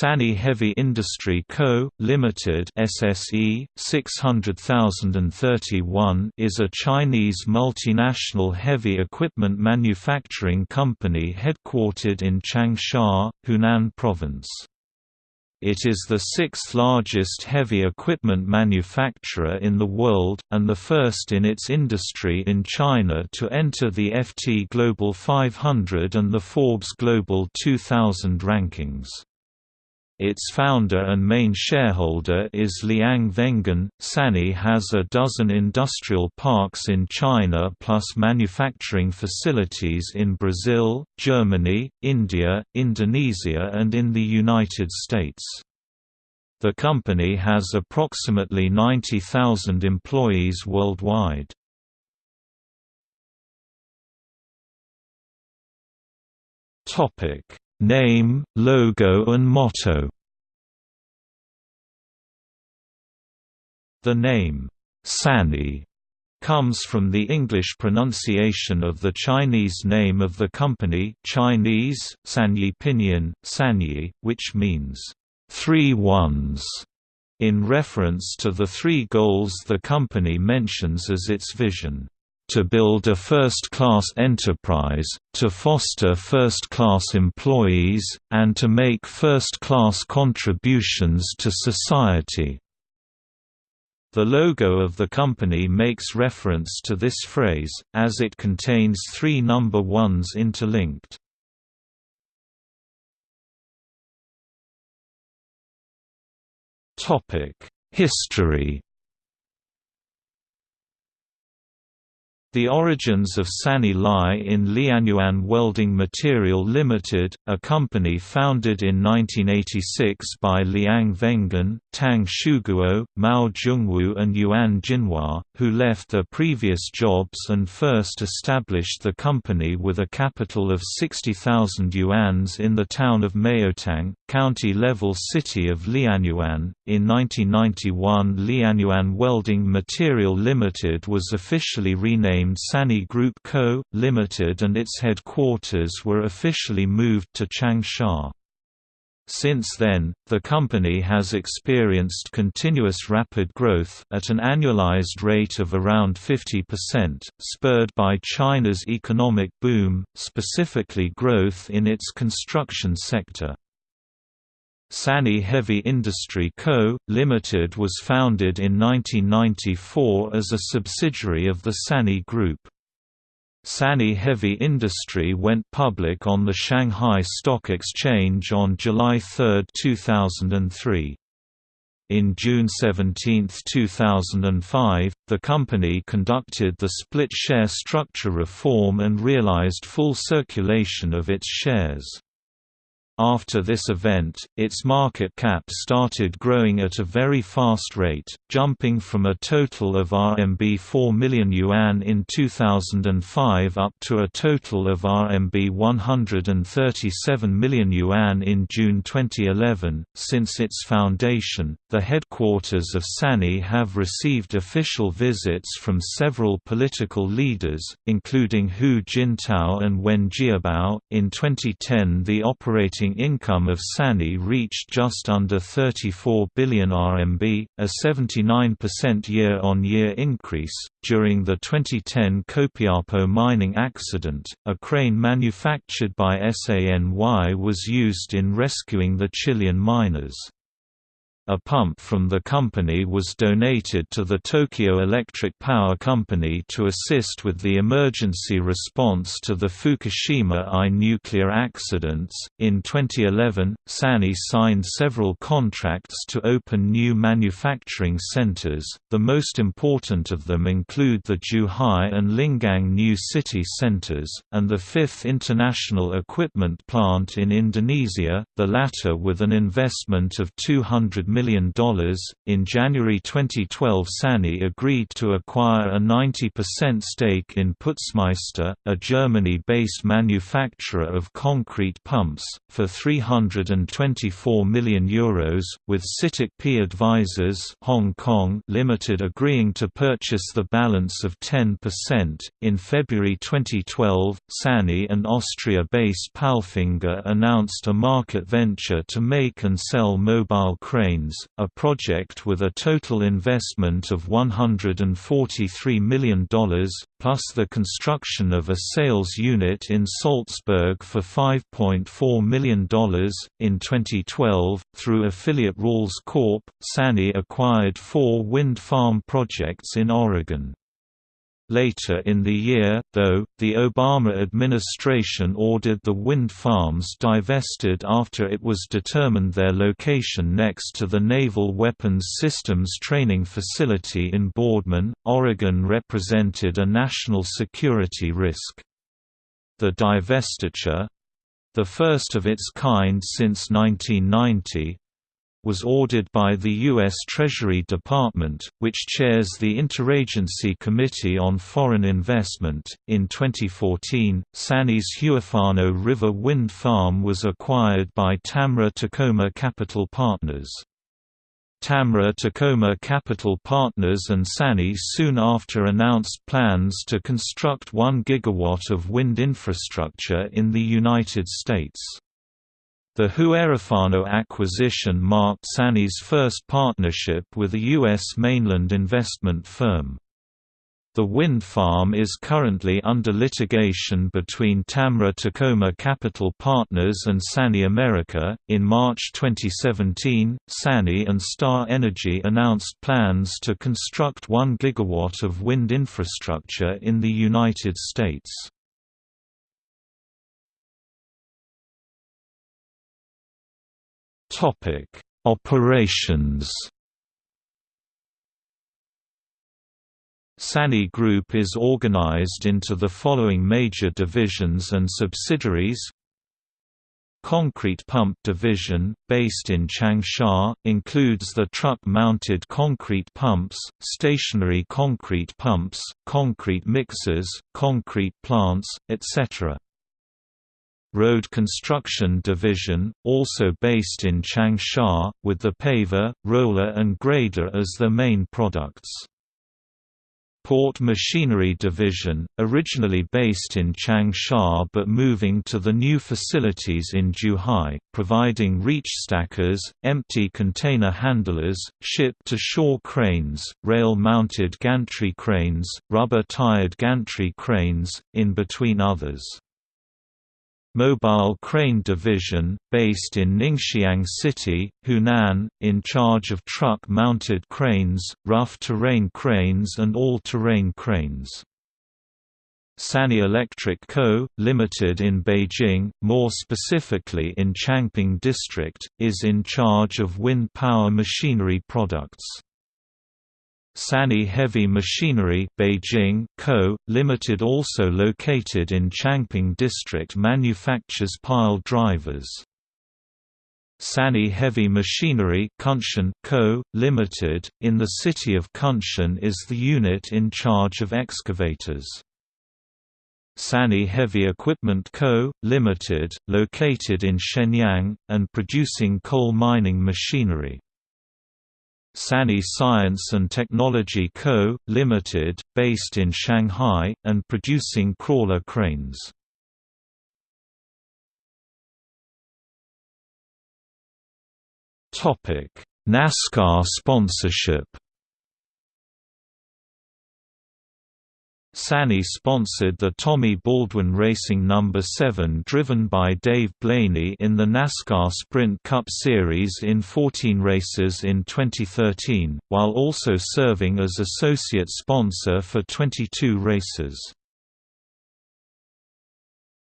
Sany Heavy Industry Co., Limited SSE, 600031 is a Chinese multinational heavy equipment manufacturing company headquartered in Changsha, Hunan Province. It is the sixth largest heavy equipment manufacturer in the world, and the first in its industry in China to enter the FT Global 500 and the Forbes Global 2000 rankings. Its founder and main shareholder is Liang Wengen. Sany has a dozen industrial parks in China plus manufacturing facilities in Brazil, Germany, India, Indonesia, and in the United States. The company has approximately 90,000 employees worldwide. Topic Name, logo and motto. The name, Sany, comes from the English pronunciation of the Chinese name of the company Chinese, Sanyi Pinyin, Sanyi, which means, three ones, in reference to the three goals the company mentions as its vision to build a first-class enterprise, to foster first-class employees, and to make first-class contributions to society." The logo of the company makes reference to this phrase, as it contains three number ones interlinked. History The origins of Sany lie in Lianyuan Welding Material Limited, a company founded in 1986 by Liang Wengen, Tang Xiuguo, Mao Zhongwu and Yuan Jinhua, who left their previous jobs and first established the company with a capital of 60,000 yuans in the town of Maotang, county-level city of Lianyuan. In 1991 Lianyuan Welding Material Limited was officially renamed renamed Sany Group Co., Limited and its headquarters were officially moved to Changsha. Since then, the company has experienced continuous rapid growth at an annualized rate of around 50%, spurred by China's economic boom, specifically growth in its construction sector. Sany Heavy Industry Co., Limited was founded in 1994 as a subsidiary of the Sany Group. Sany Heavy Industry went public on the Shanghai Stock Exchange on July 3, 2003. In June 17, 2005, the company conducted the split share structure reform and realized full circulation of its shares. After this event, its market cap started growing at a very fast rate, jumping from a total of RMB 4 million yuan in 2005 up to a total of RMB 137 million yuan in June 2011. Since its foundation, the headquarters of Sany have received official visits from several political leaders, including Hu Jintao and Wen Jiabao. In 2010, the operating operating income of Sany reached just under 34 billion RMB, a 79% year-on-year increase. During the 2010 Copiapo mining accident, a crane manufactured by SANY was used in rescuing the Chilean miners. A pump from the company was donated to the Tokyo Electric Power Company to assist with the emergency response to the Fukushima I nuclear accidents. In 2011, Sany signed several contracts to open new manufacturing centers. The most important of them include the Zhuhai and Lingang new city centers, and the fifth international equipment plant in Indonesia, the latter with an investment of 200 million million. In January 2012, SANY agreed to acquire a 90% stake in Putzmeister, a Germany-based manufacturer of concrete pumps, for €324 million, Euros, with CITIC P Advisors Hong Kong Limited agreeing to purchase the balance of 10%. In February 2012, SANY and Austria-based Palfinger announced a market venture to make and sell mobile cranes, a project with a total investment of $143 million, plus the construction of a sales unit in Salzburg for $5.4 million. In 2012, through affiliate Ralls Corp., SANY acquired four wind farm projects in Oregon. Later in the year, though, the Obama administration ordered the wind farms divested after it was determined their location next to the Naval Weapons Systems Training Facility in Boardman, Oregon represented a national security risk. The divestiture—the first of its kind since 1990, was ordered by the U.S. Treasury Department, which chairs the Interagency Committee on Foreign Investment. In 2014, SANY's Huerfano River Wind Farm was acquired by Tamra Tacoma Capital Partners. Tamra Tacoma Capital Partners and SANY soon after announced plans to construct 1 gigawatt of wind infrastructure in the United States. The Huerfano acquisition marked SANY's first partnership with a U.S. mainland investment firm. The wind farm is currently under litigation between Tamra Tacoma Capital Partners and SANY America. In March 2017, SANY and Star Energy announced plans to construct 1 gigawatt of wind infrastructure in the United States. Topic: Operations. SANY Group is organized into the following major divisions and subsidiaries Concrete Pump Division, based in Changsha, includes the truck-mounted concrete pumps, stationary concrete pumps, concrete mixers, concrete plants, etc. Road Construction Division, also based in Changsha, with the paver, roller and grader as their main products. Port Machinery Division, originally based in Changsha but moving to the new facilities in Zhuhai, providing reach stackers, empty container handlers, ship-to-shore cranes, rail-mounted gantry cranes, rubber-tired gantry cranes, in between others. Mobile Crane Division, based in Ningxiang City, Hunan, in charge of truck-mounted cranes, rough-terrain cranes and all-terrain cranes. SANY Electric Co., Limited in Beijing, more specifically in Changping District, is in charge of wind power machinery products. SANY Heavy Machinery Beijing Co., Limited also located in Changping District manufactures pile drivers. SANY Heavy Machinery Kunshan Co., Limited, in the city of Kunshan is the unit in charge of excavators. SANY Heavy Equipment Co., Limited, located in Shenyang, and producing coal mining machinery. SANY Science and Technology Co., Limited, based in Shanghai, and producing crawler cranes. NASCAR sponsorship SANY sponsored the Tommy Baldwin Racing No. 7 driven by Dave Blaney in the NASCAR Sprint Cup Series in 14 races in 2013, while also serving as associate sponsor for 22 races.